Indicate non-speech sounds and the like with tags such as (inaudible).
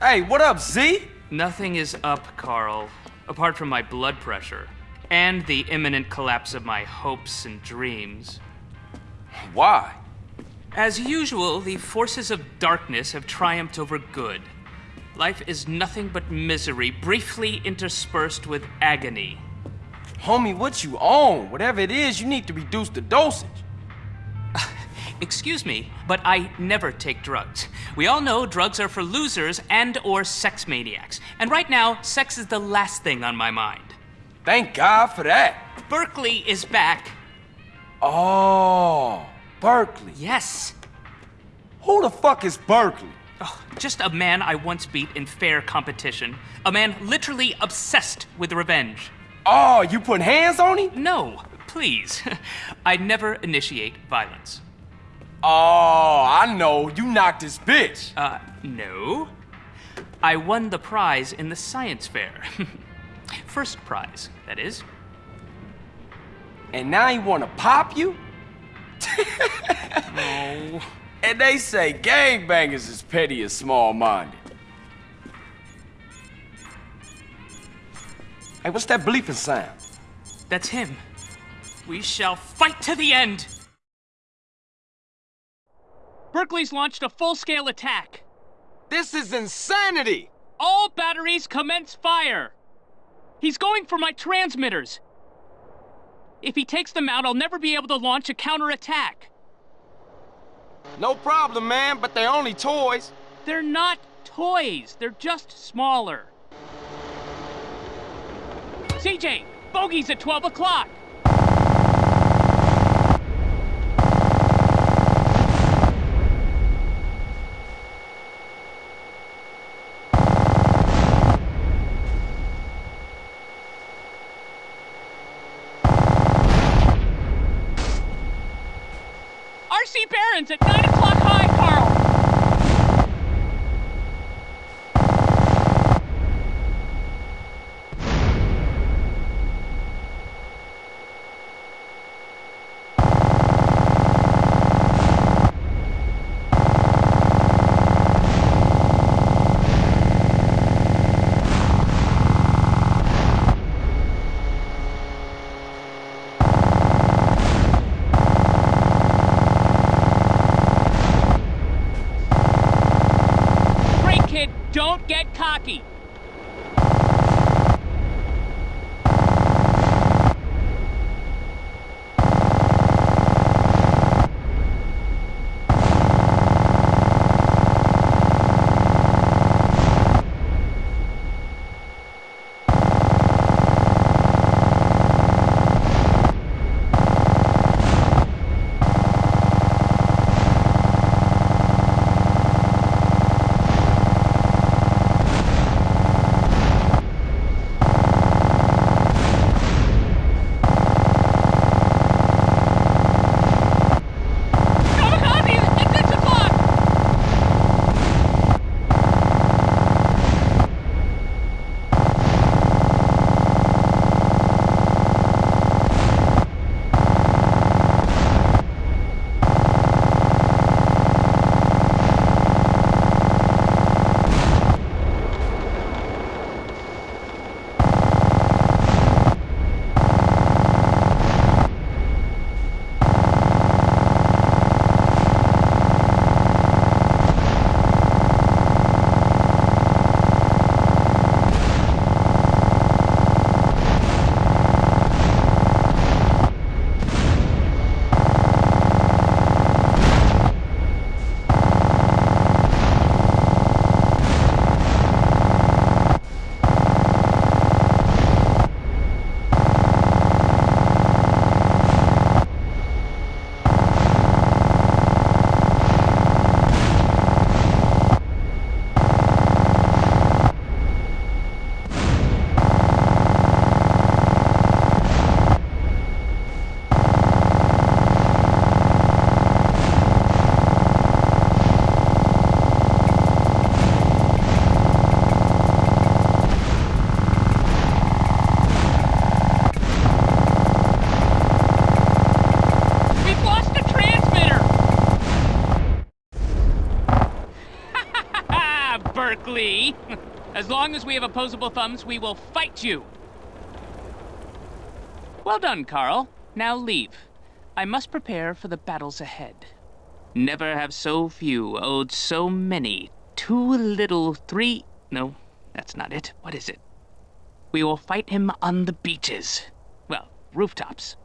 Hey, what up, Z? Nothing is up, Carl, apart from my blood pressure and the imminent collapse of my hopes and dreams. Why? As usual, the forces of darkness have triumphed over good. Life is nothing but misery, briefly interspersed with agony. Homie, what you on? Whatever it is, you need to reduce the dosage. Excuse me, but I never take drugs. We all know drugs are for losers and or sex maniacs. And right now, sex is the last thing on my mind. Thank God for that. Berkley is back. Oh, Berkley. Yes. Who the fuck is Berkley? Oh, just a man I once beat in fair competition. A man literally obsessed with revenge. Oh, you put hands on him? No, please. (laughs) I never initiate violence. Oh, I know. You knocked his bitch. Uh, no. I won the prize in the science fair. (laughs) First prize, that is. And now he wanna pop you? (laughs) Oh. And they say gangbangers is petty and small-minded. Hey, what's that bleeping sound? That's him. We shall fight to the end! Berkley's launched a full-scale attack. This is insanity! All batteries commence fire! He's going for my transmitters. If he takes them out, I'll never be able to launch a counterattack. No problem, man, but they're only toys. They're not toys, they're just smaller. CJ, bogey's at 12 o'clock. Barons at 9 o'clock high, Don't get cocky. (laughs) as long as we have opposable thumbs, we will fight you. Well done, Carl. Now leave. I must prepare for the battles ahead. Never have so few owed so many. Too little, three. No, that's not it. What is it? We will fight him on the beaches. Well, rooftops.